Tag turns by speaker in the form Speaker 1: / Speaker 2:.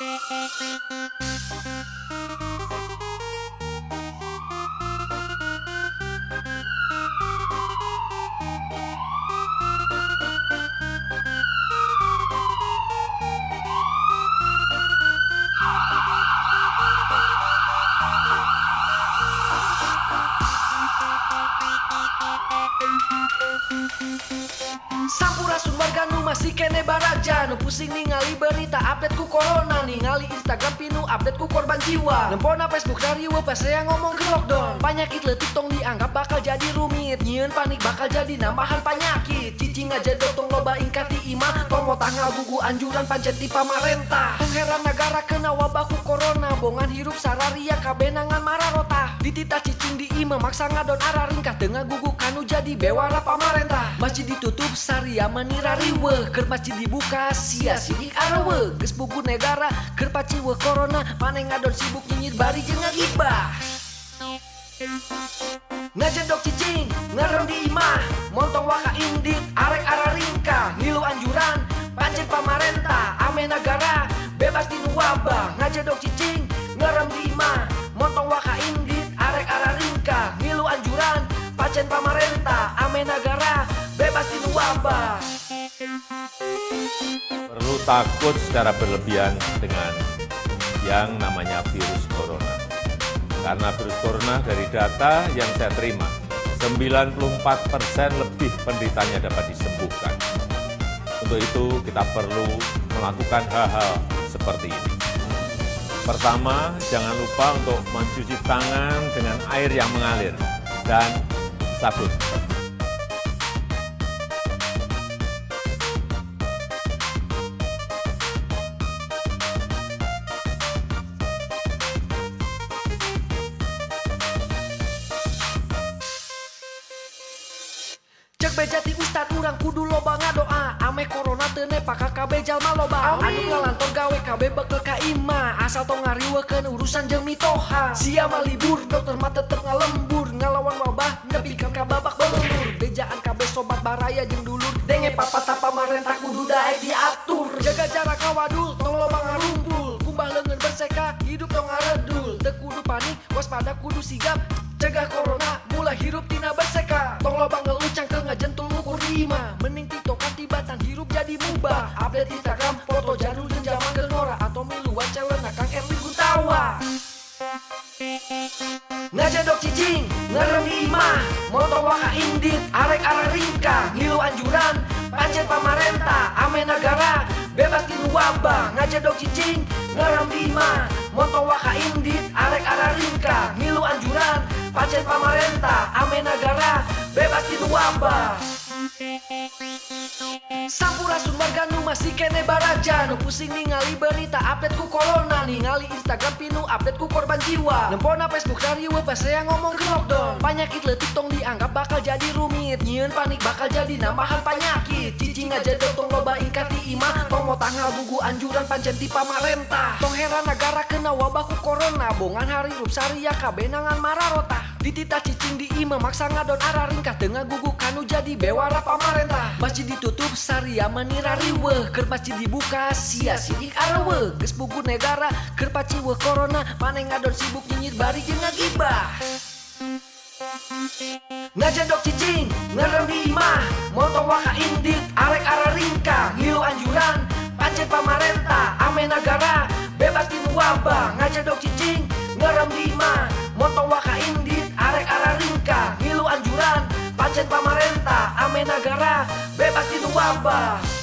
Speaker 1: Thank you. Sampurasun warga nu masih kene baraja. Nu pusing ningali berita update ku corona. Ningali Instagram pinu update ku korban jiwa. Nempona Facebook dari pas saya ngomong ke lockdown. Penyakit letik tong dianggap bakal jadi rumit. Nyieun panik bakal jadi nambahan penyakit. Cicing aja dotong loba ingkati iman Tomo tanggal gugu anjuran pancen ti pamarentah Tong heran negara kena wabah ku corona. Bongan hirup sararia kabenangan mararota. Ditita cicing di ima maksa ngadon arah ringkah. Tengah gugu kanu jadi bewara pamarentah Masjid ditutup saria menira riwe Ker masjid dibuka sia sidik arawe. Ges buku negara ker paciwe corona. Mane ngadon sibuk nyinyir bari jeung ngagibah Ngajendok cicing, ngerem di imah. Montong waka wabah Ngajendok cicing, ngerem di imah Montong waka indit, arek arah ringka Ngilu anjuran, pancen pamarentah Ame negara, bebas di wabah
Speaker 2: perlu takut secara berlebihan dengan yang namanya virus corona. Karena virus corona dari data yang saya terima, 94 persen lebih penderitanya dapat disembuhkan. Untuk itu kita perlu melakukan hal-hal seperti ini. Pertama, jangan lupa untuk mencuci tangan dengan air yang mengalir dan sabun.
Speaker 1: Cek bejati ustad urang kudu loba ngadoa. Ame corona tene paka kabe jalma loba. Anu ngalantor gawe kabe bekel ka ima. Asal tong ngariwekeun urusan jeung mitoha. Sia libur dokter mah tetep ngalembur. Ngalawan wabah nepikeun ka babak belur Bejaan kabe sobat baraya jeung dulur. Denge papa tapa marentah kudu daek diatur. Jaga jarak kawadul tong loba ngarumpul. Kumbah leungeun berseka hidup tong ngaredul. Teu kudu panik waspada kudu sigap. Cegah corona mulai hirup tina berseka. Tong loba ngelucang lima. Mending tiktok kan tibatan hirup jadi mubah. Update Instagram, foto jadul dan zaman gelora Atau miluan celana Kang Erwin Gutawa. Ngajadok cicing, ngerem lima. Motor waka indit, arek-arek ringka. Ngilu anjuran, pancet pamarenta. Ame negara, bebas di wabah Ngajadok cicing, ngerem lima. Motor waka indit, arek-arek ringka. Ngilu anjuran, pancet pamarenta. Ame negara, bebas di wabah Sampurasun warga nu masih kene baraja. Nu pusing ningali berita update ku corona. Ningali Instagram pinu update ku korban jiwa. Nempona Facebook dari pas saya ngomong ke lockdown Penyakit letik tong dianggap bakal jadi rumit. Nyieun panik bakal jadi nambahan penyakit Cicing aja tong loba ingkati iman Tong mau tanggal gugu anjuran pancen ti pamarentah Tong heran negara kena wabah ku corona. Bongan hari rup saria kabenangan mararota Ditita cicing di ima maksa ngadon arah ringkah. Tengah gugu kanu jadi bewara pamarentah Masjid ditutup saria menira riweh Ker masjid dibuka sia sidik arawe Ges buku negara ker paciweh corona. Mane ngadon sibuk nyinyir bari jeung ngagibah Ngajendok cicing, ngerem di imah Montong waka indit, arek arah ringka Ngilu anjuran, pancen pamarentah Ame negara, bebas tinu wabah Ngajendok cicing, ngerem di imah Montong waka indit, arek arah ringka Ngilu anjuran, pancen pamarentah Ame negara, bebas tinu wabah